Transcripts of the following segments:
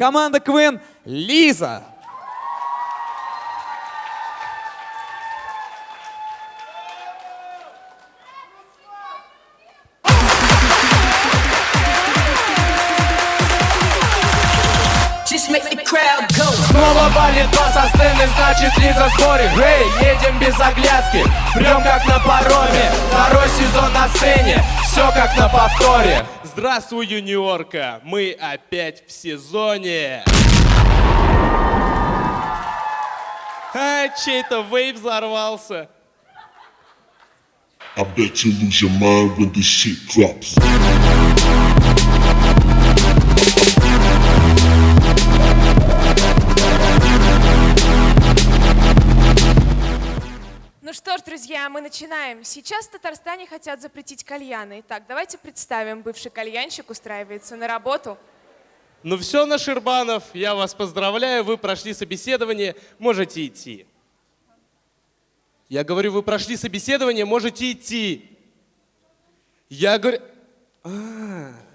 Команда КВН Лиза. Снова валит бас со сцены, значит Лиза в сборе Эй, едем без оглядки, прям как на пароме. Второй сезон на сцене, все как на повторе Здравствуй, юниорка! Мы опять в сезоне! А, чей-то вейп взорвался. I bet you lose your mind when this shit drops. Что ж, друзья, мы начинаем. Сейчас в Татарстане хотят запретить кальяны. Итак, давайте представим, бывший кальянщик устраивается на работу. Ну все, Наширбанов, я вас поздравляю, вы прошли собеседование, можете идти. Я говорю, вы прошли собеседование, можете идти. Я говорю... А. А в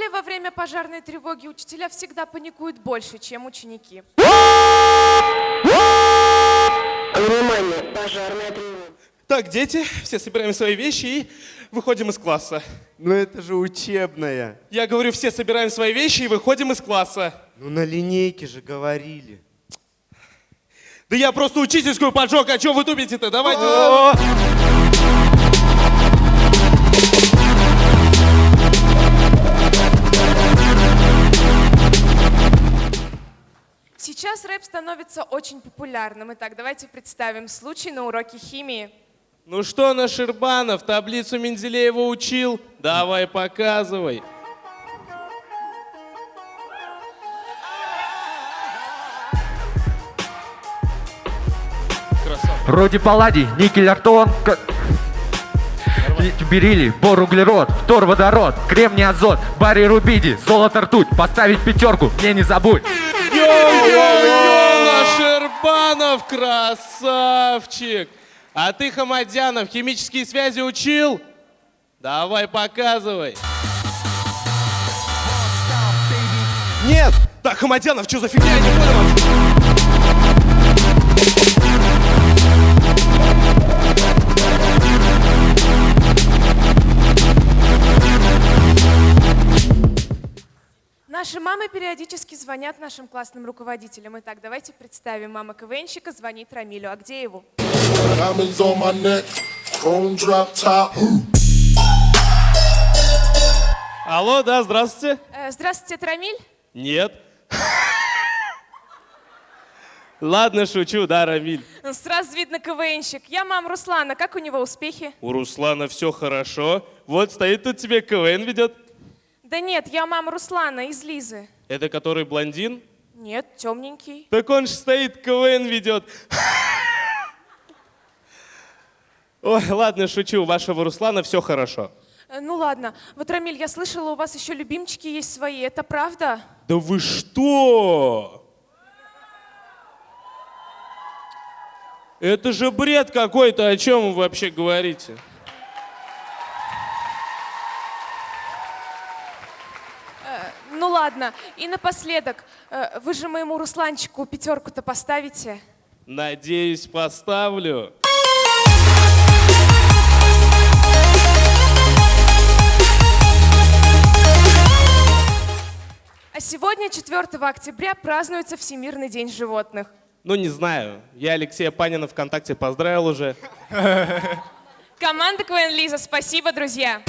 школе во время пожарной тревоги учителя всегда паникуют больше, чем ученики. Внимание, пожарная тревога. Так, дети, все собираем свои вещи и выходим из класса. Ну это же учебная. Я говорю, все собираем свои вещи и выходим из класса. Ну на линейке же говорили. Да я просто учительскую поджег, а что вы тупите-то? Давайте. Становится очень популярным. Итак, давайте представим случай на уроке химии. Ну что, Наширбанов, таблицу Менделеева учил? Давай, показывай. Роди палладий, никель артон, к- бериллий, бор углерод, фтор водород, кремний азот, барий рубидий, золото ртуть, поставить пятерку, мне не забудь. Йо-йо-йо, Наширбанов, красавчик! А ты, Хамадянов, химические связи учил? Давай, показывай. Нет! Так, Хамадянов, что за фигня? Я не понял Наши мамы периодически звонят нашим классным руководителям. Итак, давайте представим. Мама КВНщика звонит Рамилю Агдееву. Chrome drop top. Алло, да, здравствуйте. Э, здравствуйте, это Рамиль. Нет. Ладно, шучу, да, Рамиль. Ну, Сразу видно КВНщик. Я мама Руслана. Как у него успехи? У Руслана все хорошо. Вот стоит тут тебе КВН ведет. Да нет, я мама Руслана из Лизы. Это который блондин? Нет, темненький. Так он же стоит, КВН ведет. Ой, ладно, шучу, у вашего Руслана все хорошо. Э, Ну ладно. Вот, Рамиль, я слышала, у вас еще любимчики есть свои. Это правда? Да вы что? Это же бред какой-то, о чем вы вообще говорите? Ну ладно. И напоследок, э, вы же моему Русланчику пятерку-то поставите? Надеюсь, поставлю. А сегодня, 4 октября, празднуется Всемирный день животных. Ну, не знаю. Я Алексея Панина ВКонтакте поздравил уже. Команда КВН Лиза, спасибо, друзья.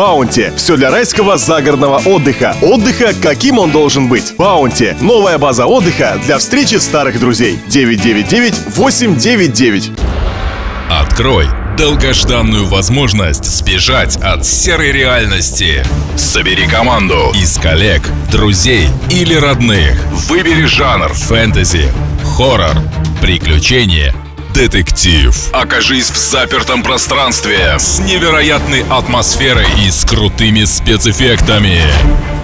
Баунти. Все для райского загородного отдыха. Отдыха, каким он должен быть. Баунти. Новая база отдыха для встречи старых друзей. 999-899. Открой долгожданную возможность сбежать от серой реальности. Собери команду из коллег, друзей или родных. Выбери жанр фэнтези, хоррор, приключения детектив. Окажись в запертом пространстве с невероятной атмосферой и с крутыми спецэффектами.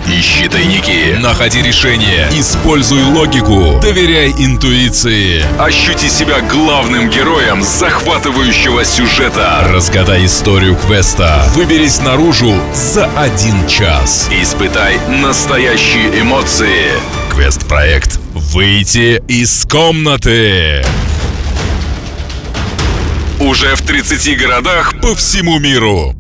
Ищи тайники, находи решения, используй логику, доверяй интуиции. Ощути себя главным героем захватывающего сюжета. Разгадай историю квеста. Выберись наружу за один час. Испытай настоящие эмоции. Квест-проект «Выйти из комнаты». Уже в 30 городах по всему миру.